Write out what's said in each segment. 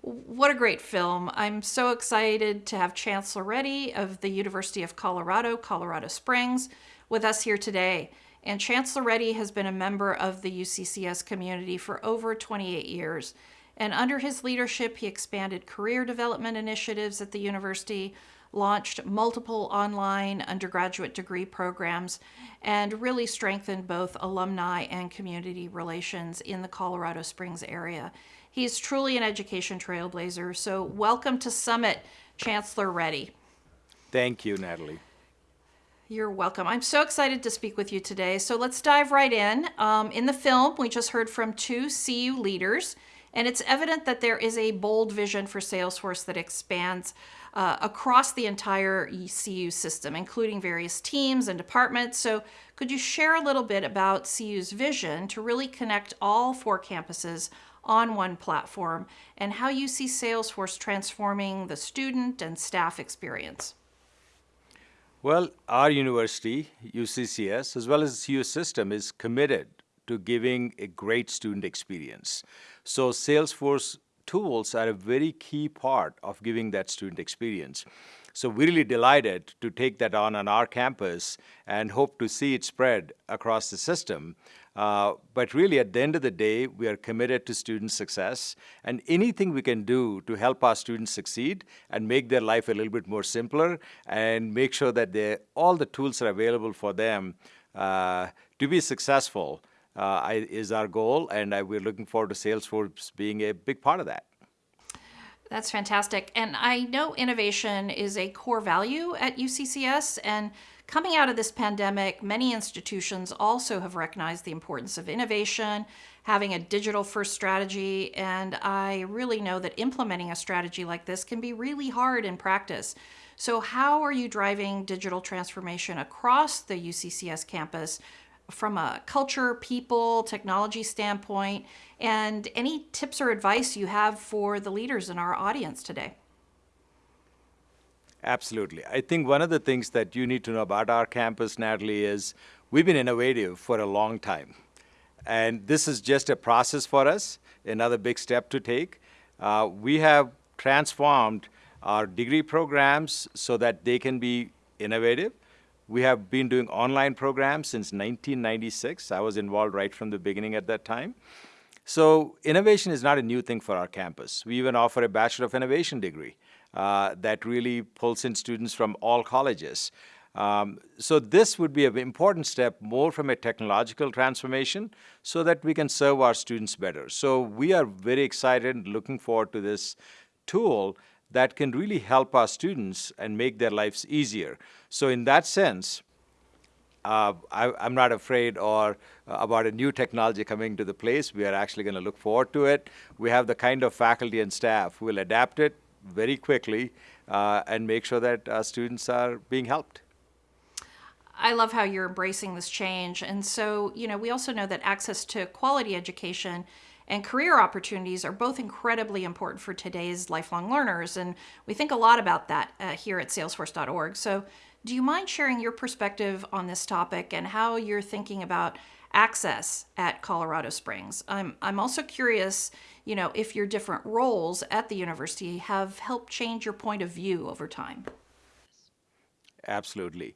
what a great film. I'm so excited to have Chancellor Reddy of the University of Colorado, Colorado Springs, with us here today. And Chancellor Reddy has been a member of the UCCS community for over 28 years. And under his leadership, he expanded career development initiatives at the university, launched multiple online undergraduate degree programs, and really strengthened both alumni and community relations in the Colorado Springs area. He's truly an education trailblazer. So, welcome to Summit, Chancellor Reddy. Thank you, Natalie. You're welcome. I'm so excited to speak with you today. So, let's dive right in. Um, in the film, we just heard from two CU leaders, and it's evident that there is a bold vision for Salesforce that expands uh, across the entire CU system, including various teams and departments. So, could you share a little bit about CU's vision to really connect all four campuses on one platform and how you see Salesforce transforming the student and staff experience? Well, our university, UCCS, as well as the CU system, is committed to giving a great student experience. So Salesforce tools are a very key part of giving that student experience. So we're really delighted to take that on on our campus and hope to see it spread across the system. Uh, but really, at the end of the day, we are committed to student success. And anything we can do to help our students succeed and make their life a little bit more simpler and make sure that all the tools are available for them uh, to be successful uh, is our goal. And I, we're looking forward to Salesforce being a big part of that. That's fantastic. And I know innovation is a core value at UCCS. And coming out of this pandemic, many institutions also have recognized the importance of innovation, having a digital first strategy. And I really know that implementing a strategy like this can be really hard in practice. So, how are you driving digital transformation across the UCCS campus from a culture, people, technology standpoint, and any tips or advice you have for the leaders in our audience today. Absolutely. I think one of the things that you need to know about our campus, Natalie, is we've been innovative for a long time. And this is just a process for us, another big step to take. Uh, we have transformed our degree programs so that they can be innovative we have been doing online programs since 1996. I was involved right from the beginning at that time. So innovation is not a new thing for our campus. We even offer a Bachelor of Innovation degree uh, that really pulls in students from all colleges. Um, so this would be an important step more from a technological transformation so that we can serve our students better. So we are very excited looking forward to this tool that can really help our students and make their lives easier. So in that sense, uh, I, am not afraid or uh, about a new technology coming to the place. We are actually going to look forward to it. We have the kind of faculty and staff who will adapt it very quickly uh, and make sure that our students are being helped. I love how you're embracing this change. And so, you know, we also know that access to quality education and career opportunities are both incredibly important for today's lifelong learners. And we think a lot about that uh, here at salesforce.org. So, do you mind sharing your perspective on this topic and how you're thinking about access at Colorado Springs? I'm, I'm also curious, you know, if your different roles at the university have helped change your point of view over time. Absolutely.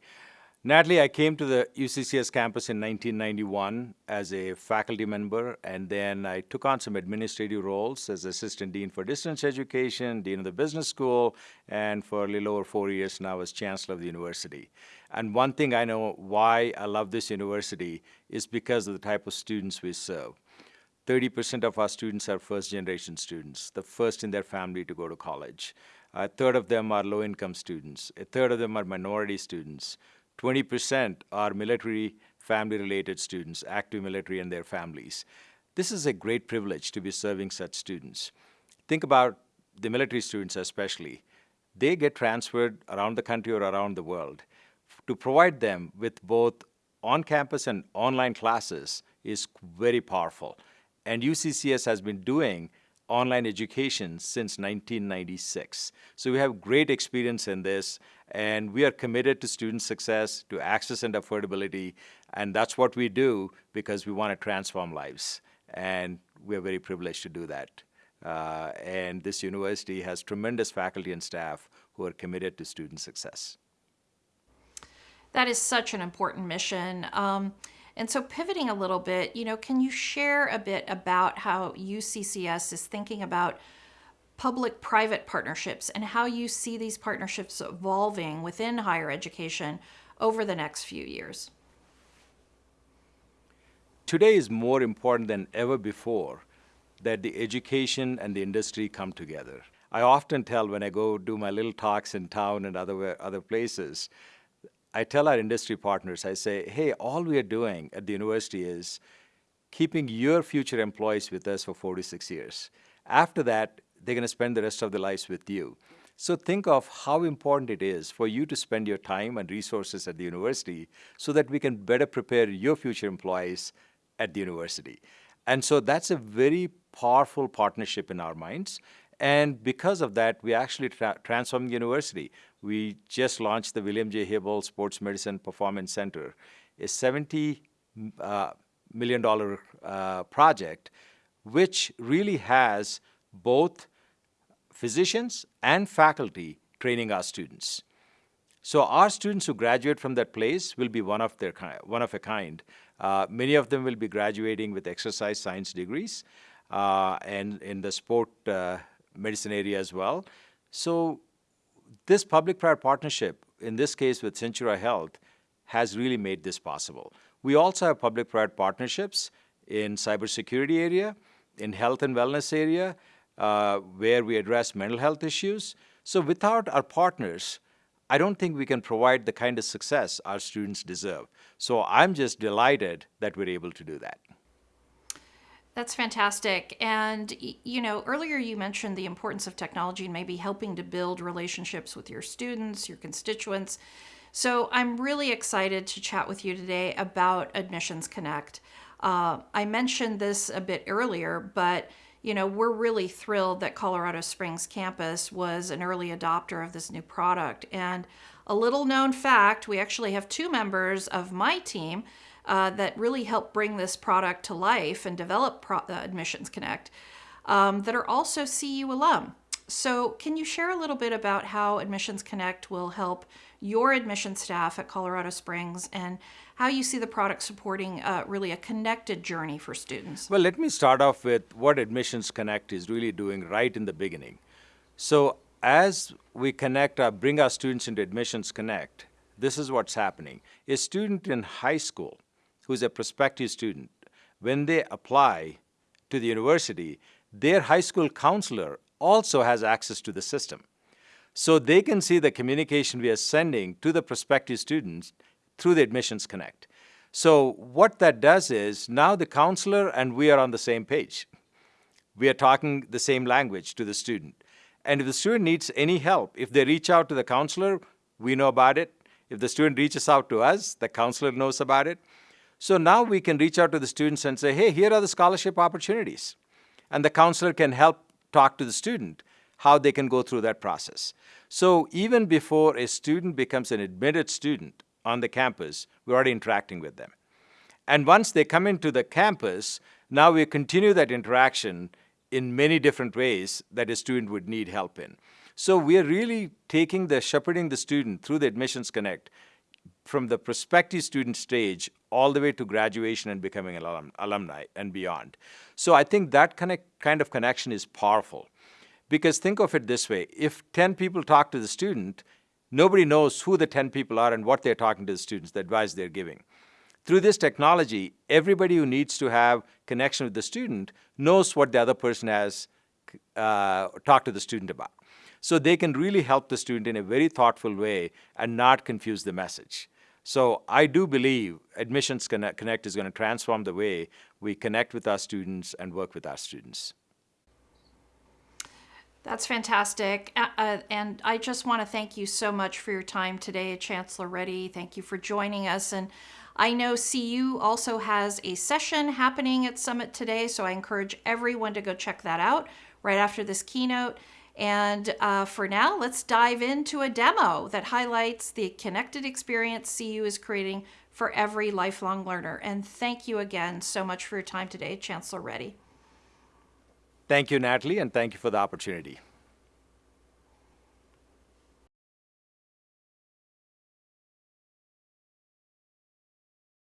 Natalie, I came to the UCCS campus in 1991 as a faculty member, and then I took on some administrative roles as Assistant Dean for Distance Education, Dean of the Business School, and for a little over four years now as Chancellor of the university. And one thing I know why I love this university is because of the type of students we serve. 30% of our students are first generation students, the first in their family to go to college. A third of them are low income students. A third of them are minority students. 20% are military family related students, active military and their families. This is a great privilege to be serving such students. Think about the military students especially. They get transferred around the country or around the world. To provide them with both on-campus and online classes is very powerful. And UCCS has been doing online education since 1996. So we have great experience in this, and we are committed to student success, to access and affordability, and that's what we do because we want to transform lives. And we're very privileged to do that Uh, and this university has tremendous faculty and staff who are committed to student success. That is such an important mission. Um, and so, pivoting a little bit, you know, can you share a bit about how UCCS is thinking about public private partnerships and how you see these partnerships evolving within higher education over the next few years? Today is more important than ever before that the education and the industry come together. I often tell when I go do my little talks in town and other, other places, I tell our industry partners, I say, hey, all we are doing at the university is keeping your future employees with us for 46 years. After that, they're going to spend the rest of their lives with you. So think of how important it is for you to spend your time and resources at the university so that we can better prepare your future employees at the university. And so that's a very powerful partnership in our minds. And because of that, we actually tra- transformed the university. We just launched the William J. Hybl Sports Medicine Performance Center, a 70 uh, million dollar uh, project, which really has both physicians and faculty training our students. So our students who graduate from that place will be one of their kind, one of a kind. Uh, many of them will be graduating with exercise science degrees uh, and in the sport uh, medicine area as well. So this public-private partnership, in this case with Centura Health, has really made this possible. We also have public-private partnerships in cybersecurity area, in health and wellness area, uh, where we address mental health issues. So without our partners, I don't think we can provide the kind of success our students deserve. So I'm just delighted that we're able to do that. That's fantastic. And, you know, earlier you mentioned the importance of technology and maybe helping to build relationships with your students, your constituents. So I'm really excited to chat with you today about Admissions Connect. Uh, I mentioned this a bit earlier, but you know, we're really thrilled that Colorado Springs campus was an early adopter of this new product. And a little known fact we actually have two members of my team uh, that really helped bring this product to life and develop Pro- uh, Admissions Connect um, that are also CU alum. So, can you share a little bit about how Admissions Connect will help your admission staff at Colorado Springs and how you see the product supporting uh, really a connected journey for students? Well, let me start off with what Admissions Connect is really doing right in the beginning. So, as we connect, our, bring our students into Admissions Connect, this is what's happening. A student in high school who's a prospective student, when they apply to the university, their high school counselor also has access to the system. So they can see the communication we are sending to the prospective students through the Admissions Connect. So what that does is now the counselor and we are on the same page. We are talking the same language to the student. And if the student needs any help, if they reach out to the counselor, we know about it. If the student reaches out to us, the counselor knows about it. So now we can reach out to the students and say, hey, here are the scholarship opportunities. And the counselor can help talk to the student how they can go through that process. So even before a student becomes an admitted student on the campus, we're already interacting with them. And once they come into the campus, now we continue that interaction in many different ways that a student would need help in. So we are really taking the shepherding the student through the Admissions Connect from the prospective student stage all the way to graduation and becoming an alum, alumni and beyond. So I think that connect, kind of connection is powerful. Because think of it this way if 10 people talk to the student, nobody knows who the 10 people are and what they're talking to the students, the advice they're giving. Through this technology, everybody who needs to have connection with the student knows what the other person has uh, talked to the student about. So they can really help the student in a very thoughtful way and not confuse the message. So I do believe Admissions Connect is going to transform the way we connect with our students and work with our students. That's fantastic. Uh, and I just want to thank you so much for your time today, Chancellor Reddy. Thank you for joining us. And I know CU also has a session happening at Summit today, so I encourage everyone to go check that out right after this keynote. And uh, for now, let's dive into a demo that highlights the connected experience CU is creating for every lifelong learner. And thank you again so much for your time today, Chancellor Reddy. Thank you, Natalie, and thank you for the opportunity.